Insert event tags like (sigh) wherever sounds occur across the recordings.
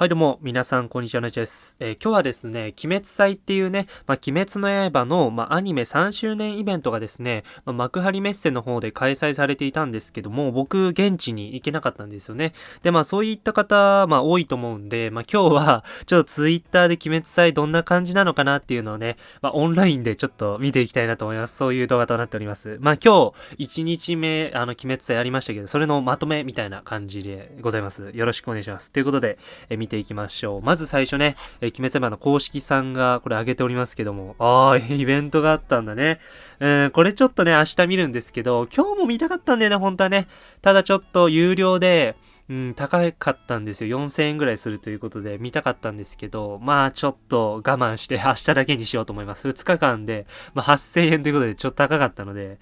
はいどうも、皆さん、こんにちは、なちです。えー、今日はですね、鬼滅祭っていうね、まあ、鬼滅の刃の、まあ、アニメ3周年イベントがですね、まあ、幕張メッセの方で開催されていたんですけども、僕、現地に行けなかったんですよね。で、まあ、そういった方、まあ、多いと思うんで、まあ、今日は、ちょっとツイッターで鬼滅祭どんな感じなのかなっていうのをね、まあ、オンラインでちょっと見ていきたいなと思います。そういう動画となっております。まあ、今日、1日目、あの、鬼滅祭やりましたけど、それのまとめみたいな感じでございます。よろしくお願いします。ということで、え見ていきましょう。まず最初ね、えー、鬼滅の公式さんがこれ上げておりますけども、ああ、(laughs) イベントがあったんだね。うん、これちょっとね、明日見るんですけど、今日も見たかったんだよね、本当はね。ただちょっと有料で、うん、高かったんですよ。4000円ぐらいするということで見たかったんですけど、まあちょっと我慢して (laughs) 明日だけにしようと思います。2日間で、まあ8000円ということでちょっと高かったので、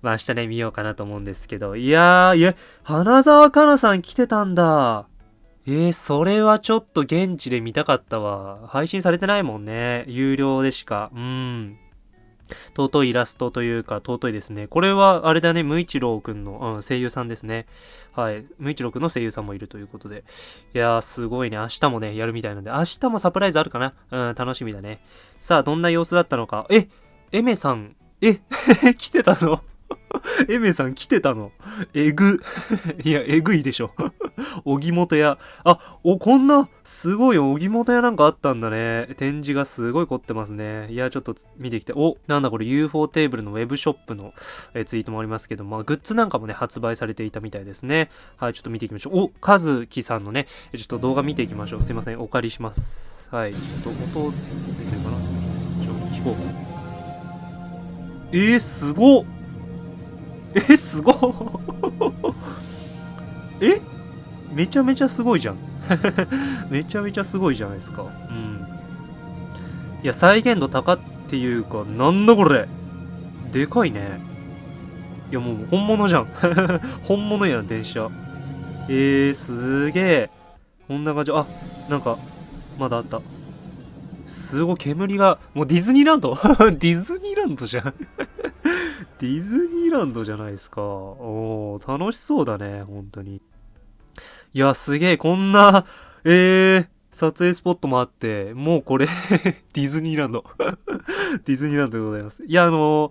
まあ明日ね見ようかなと思うんですけど、いやー、いや、花沢香菜さん来てたんだ。えー、それはちょっと現地で見たかったわ。配信されてないもんね。有料でしか。うん。尊いイラストというか、尊いですね。これは、あれだね、無一郎くんの、うん、声優さんですね。はい。無一郎くんの声優さんもいるということで。いやー、すごいね。明日もね、やるみたいなんで、明日もサプライズあるかな？うん、楽しみだね。さあ、どんな様子だったのか。えエメさん、え (laughs) 来てたの？(laughs) エメさん来てたの？えぐ。(laughs) いや、えぐいでしょ。(laughs) 荻本屋。あ、お、こんな、すごい荻本屋なんかあったんだね。展示がすごい凝ってますね。いや、ちょっと見てきて。お、なんだこれ UFO テーブルのウェブショップのえツイートもありますけど、まあ、グッズなんかもね、発売されていたみたいですね。はい、ちょっと見ていきましょう。お、カズキさんのね、ちょっと動画見ていきましょう。すいません、お借りします。はい、ちょっと音出てるかな？ちょ、聞こう。えー、すごっえ、すごっえ？めちゃめちゃすごいじゃん (laughs) めちゃめちゃすごいじゃないですか。うん。いや、再現度高っていうか、なんだこれでかいね。いや、もう本物じゃん。(laughs) 本物やん、電車。えー、すげえ。こんな感じ。あ、なんか、まだあった。すごい、煙が、もうディズニーランド？(laughs) ディズニーランドじゃんディズニーランドじゃないですか。おー、楽しそうだね、本当に。いや、すげえ、こんな、えー、撮影スポットもあって、もうこれ (laughs) ディズニーランド (laughs) ディズニーランドでございます。いや、あの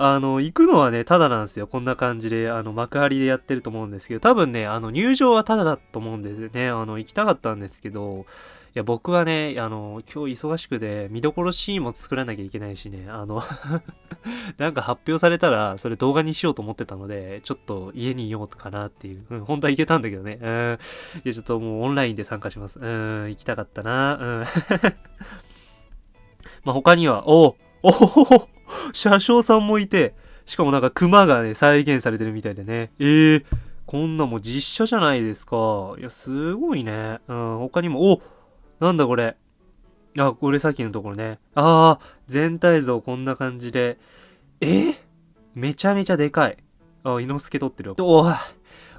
あの、行くのはね、ただなんですよ。こんな感じで、あの、幕張でやってると思うんですけど、多分ね、あの、入場はただだと思うんですよね。あの、行きたかったんですけど、いや、僕はね、あの、今日忙しくて、見どころシーンも作らなきゃいけないしね、あの (laughs) なんか発表されたら、それ動画にしようと思ってたので、ちょっと家にいようかなっていう。うん、本当は行けたんだけどね。うん。いや、ちょっともうオンラインで参加します。うん、行きたかったな。うん。(laughs) まあ、他には、おおお車掌さんもいて、しかもなんか熊がね、再現されてるみたいでね。ええー、こんなも実写じゃないですか。いや、すごいね。うん、他にも、おなんだこれ。あ、これさっきのところね。ああ、全体像こんな感じで。え？めちゃめちゃでかい。あ、伊之助撮ってるよ。おい、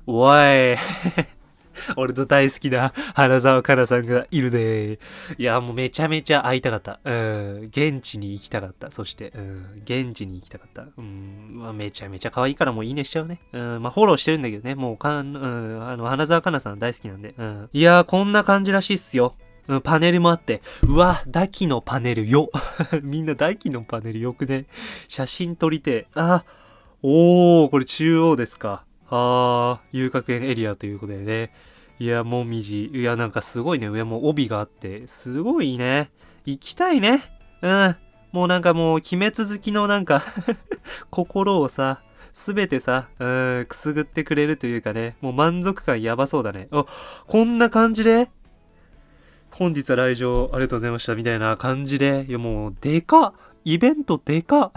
おい。(laughs) 俺と大好きな花沢香菜さんがいるでいや、もうめちゃめちゃ会いたかった。うん。現地に行きたかった。そして、うん。現地に行きたかった。うん。まあ、めちゃめちゃ可愛いからもういいねしちゃうね。うん。まあ、フォローしてるんだけどね。もうかん、うん。あの、花沢香菜さん大好きなんで。うん。いやー、こんな感じらしいっすよ。パネルもあって、うわ、ダキのパネルよ。(laughs) みんなダキのパネルよくね？写真撮りて。あ、おー、これ中央ですか。あー、遊楽園エリアということでね。いや、もみじ。いや、なんかすごいね。上も帯があって、すごいね。行きたいね。うん。もうなんかもう、鬼滅好きのなんか (laughs) 心をさ、すべてさ、うん、くすぐってくれるというかね、もう満足感やばそうだね。あ、こんな感じで本日は来場ありがとうございましたみたいな感じで、いやもう、でかイベントでか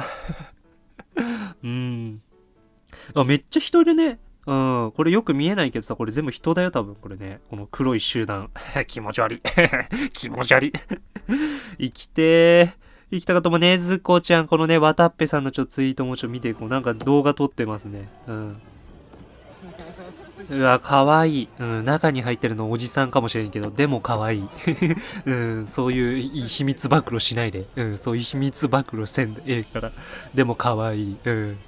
(laughs) うん。あ、めっちゃ人いるね。うん。これよく見えないけどさ、これ全部人だよ、多分。これね。この黒い集団。(laughs) 気持ち悪い。(laughs) 気持ち悪い。生きてー。生きたかともねずこちゃん、このね、わたっぺさんのちょっとツイートもちょっと見てい、こう、なんか動画撮ってますね。うん。うわ、かわいい。うん、中に入ってるのおじさんかもしれんけど、でもかわいい。(laughs) うん、そういう秘密暴露しないで。うん、そういう秘密暴露せんでええから。でもかわいい。うん。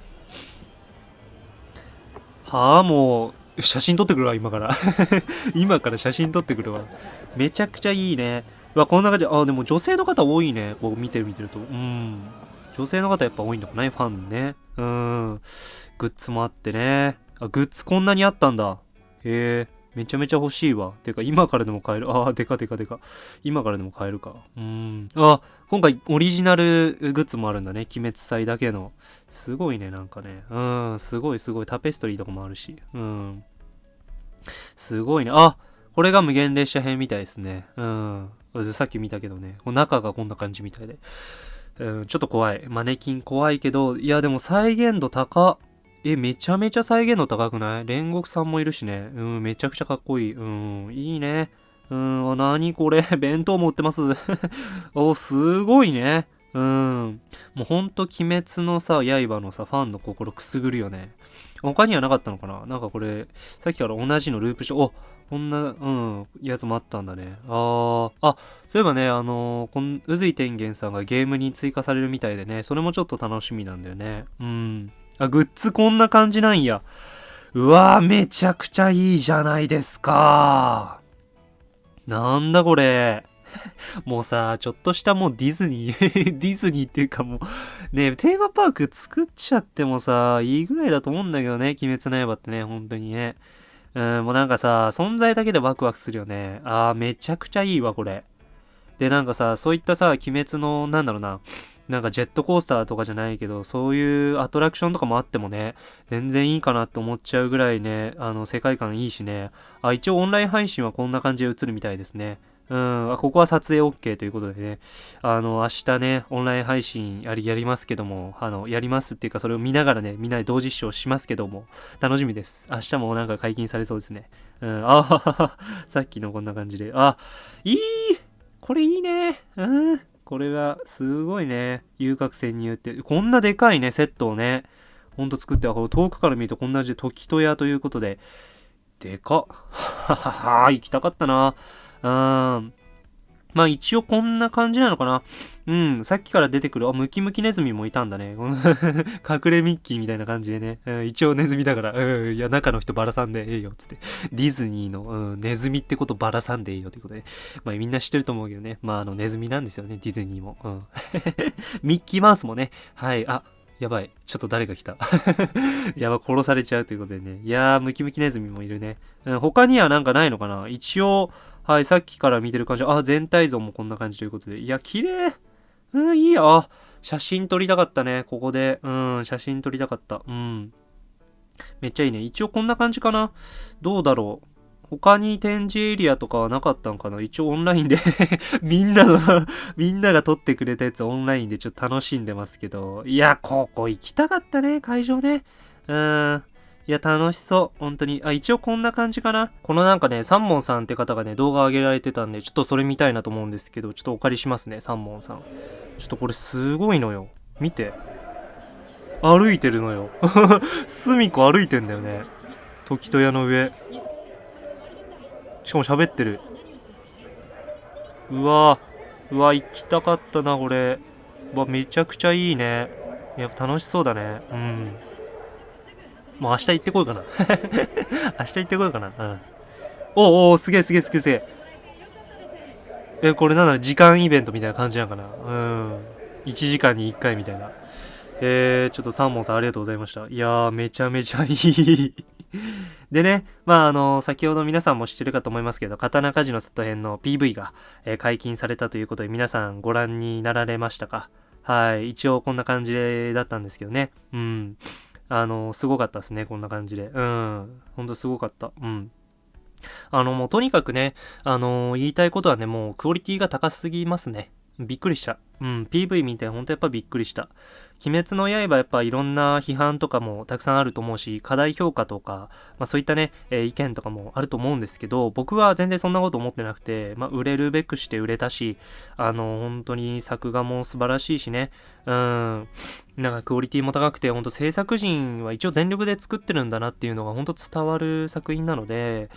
はあ、もう、写真撮ってくるわ、今から。(laughs) 今から写真撮ってくるわ。めちゃくちゃいいね。うわ、こんな感じ。あ、でも女性の方多いね。こう見てる見てると。うん。女性の方やっぱ多いんだもんね、ファンね。うん。グッズもあってね。あ、グッズこんなにあったんだ。へえ。めちゃめちゃ欲しいわ。てか、今からでも買える。ああ、でかでかでか。今からでも買えるか。うん。あ、今回オリジナルグッズもあるんだね。鬼滅祭だけの。すごいね、なんかね。うん、すごいすごい。タペストリーとかもあるし。うん。すごいね。あこれが無限列車編みたいですね。うん。さっき見たけどね。中がこんな感じみたいで。うん、ちょっと怖い。マネキン怖いけど、いやでも再現度高え、めちゃめちゃ再現度高くない？煉獄さんもいるしね。うん、めちゃくちゃかっこいい。うん、いいね。うん、あ、なにこれ？(laughs) 弁当も売ってます (laughs) お、すごいね。うん。もうほんと鬼滅のさ、刃のさ、ファンの心くすぐるよね。他にはなかったのかな？なんかこれ、さっきから同じのループし、おこんな、うん、やつもあったんだね。あー、あ、そういえばね、あのー、こん、宇髄天元さんがゲームに追加されるみたいでね、それもちょっと楽しみなんだよね。うん。あ、グッズこんな感じなんや。うわー、めちゃくちゃいいじゃないですか。なんだこれ。(laughs) もうさ、ちょっとしたもうディズニー (laughs) ディズニーっていうかもう、ね、テーマパーク作っちゃってもさ、いいぐらいだと思うんだけどね、鬼滅の刃ってね、本当にね。うん、もうなんかさ、存在だけでワクワクするよね。あー、めちゃくちゃいいわ、これ。で、なんかさ、そういったさ、鬼滅の、なんだろうな、なんかジェットコースターとかじゃないけど、そういうアトラクションとかもあってもね、全然いいかなって思っちゃうぐらいね、あの、世界観いいしね。あ、一応オンライン配信はこんな感じで映るみたいですね。うん、あここは撮影 OK ということでね、あの、明日ね、オンライン配信やり、やりますけども、あの、やりますっていうか、それを見ながらね、みんなで同時視聴しますけども、楽しみです。明日もなんか解禁されそうですね。うん、あははは、さっきのこんな感じで、あ、いいこれいいね。うん。これはすごいね。遊郭潜入って。こんなでかいね、セットをね。ほんと作っては、遠くから見るとこんな字、時とやということで。でかっ。ははは、行きたかったな。うん。まあ一応こんな感じなのかな。うん、さっきから出てくる、あ、ムキムキネズミもいたんだね。(laughs) 隠れミッキーみたいな感じでね。うん、一応ネズミだから、うん、いや、中の人バラさんでええよ、つって。ディズニーの、うん、ネズミってことバラさんでええよ、ということで。まあみんな知ってると思うけどね。まああの、ネズミなんですよね、ディズニーも。うん。(laughs) ミッキーマウスもね。はい、あ、やばい。ちょっと誰が来た。(laughs) やば、殺されちゃうということでね。いやー、ムキムキネズミもいるね。うん、他にはなんかないのかな一応、はい、さっきから見てる感じ。あ、全体像もこんな感じということで。いや、綺麗。うん、いいよ。写真撮りたかったね。ここで。うん、写真撮りたかった。うん。めっちゃいいね。一応こんな感じかな。どうだろう。他に展示エリアとかはなかったのかな一応オンラインで (laughs) みんなの (laughs) みんなが撮ってくれたやつオンラインでちょっと楽しんでますけど。いや、ここ行きたかったね、会場ね。うん。いや、楽しそう。本当に。あ、一応こんな感じかな。このなんかね、サンモンさんって方がね、動画上げられてたんで、ちょっとそれ見たいなと思うんですけど、ちょっとお借りしますね、サンモンさん。ちょっとこれすごいのよ。見て。歩いてるのよ。(laughs) 隅っこ歩いてんだよね。時戸屋の上。しかも喋ってる。うわうわ、行きたかったな、これ。うわ、めちゃくちゃいいね。やっぱ楽しそうだね。うん。もう明日行ってこようかな。(laughs) 明日行ってこようかな。うん。おおすげえすげえすげえすげえ。え、これなんだろ時間イベントみたいな感じなのかなうん。1時間に1回みたいな。えー、ちょっとサーモンさんありがとうございました。いやー、めちゃめちゃいい (laughs) でね、まああの、先ほど皆さんも知ってるかと思いますけど、刀鍛冶の里編の PV が、えー、解禁されたということで、皆さんご覧になられましたか？はい。一応こんな感じだったんですけどね。うん。あの、すごかったですね、こんな感じで。うん。ほんとすごかった。うん。あの、もうとにかくね、あの言いたいことはね、もうクオリティが高すぎますね。びっくりした。うん、PV 見てほんとやっぱびっくりした。鬼滅の刃やっぱいろんな批判とかもたくさんあると思うし、課題評価とか、まあそういったね、えー、意見とかもあると思うんですけど、僕は全然そんなこと思ってなくて、まあ売れるべくして売れたし、あの、本当に作画も素晴らしいしね、うん、なんかクオリティも高くて、ほんと制作陣は一応全力で作ってるんだなっていうのがほんと伝わる作品なので、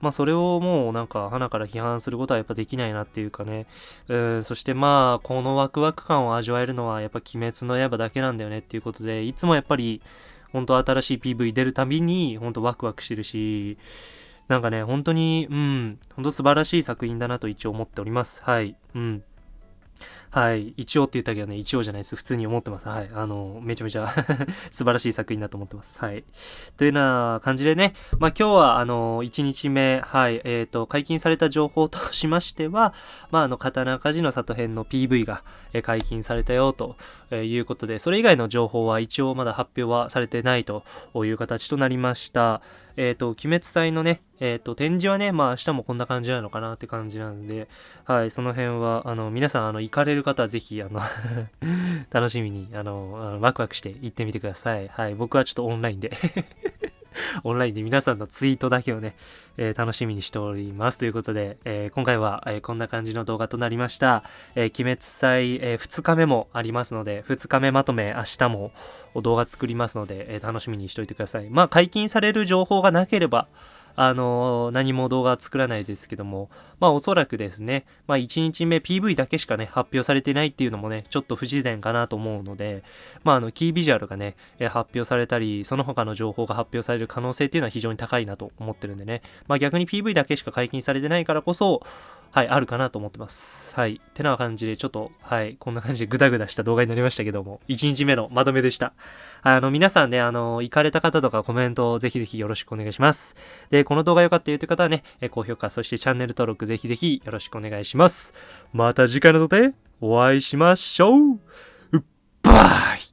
まあそれをもうなんか花から批判することはやっぱできないなっていうかね、うん、そしてまあこのワクワク感を味わえるのはやっぱ鬼滅の刃だけなんだよねっていうことで、いつもやっぱり本当新しい PV 出るたびに、本当ワクワクしてるし、なんかね、本当に、うん、本当素晴らしい作品だなと一応思っております。はい。うん。はい。一応って言ったけどね、一応じゃないです。普通に思ってます。はい。あの、めちゃめちゃ (laughs) 素晴らしい作品だと思ってます。はい。というような感じでね、まあ今日は、あの、1日目、はい、えっ、ー、と、解禁された情報としましては、まああの、刀鍛冶の里編の PV が、え解禁されたよ、ということで、それ以外の情報は一応まだ発表はされてないという形となりました。えっ、ー、と、鬼滅祭のね、えっ、ー、と、展示はね、まあ明日もこんな感じなのかなって感じなんで、はい、その辺は、あの、皆さん、あの、行かれる方はぜひ、あの (laughs) 楽しみに、あの、あのワクワクして行ってみてください。はい、僕はちょっとオンラインで (laughs) オンラインで皆さんのツイートだけをね、えー、楽しみにしております。ということで、えー、今回は、えー、こんな感じの動画となりました。え鬼滅祭、え2日目もありますので、2日目まとめ明日も動画作りますので、え楽しみにしておいてください。まあ、解禁される情報がなければ、あの何も動画作らないですけども、まあおそらくですね、まあ1日目 PV だけしかね、発表されてないっていうのもね、ちょっと不自然かなと思うので、まああの、キービジュアルがね、発表されたり、その他の情報が発表される可能性っていうのは非常に高いなと思ってるんでね、まあ逆に PV だけしか解禁されてないからこそ、はい、あるかなと思ってます。はい。てな感じで、ちょっと、はい、こんな感じでグダグダした動画になりましたけども、1日目のまとめでした。あの、皆さんね、あの、行かれた方とかコメントをぜひぜひよろしくお願いします。で、この動画良かったよという方はね、高評価、そしてチャンネル登録ぜひぜひよろしくお願いします。また次回の動画でお会いしましょうバイ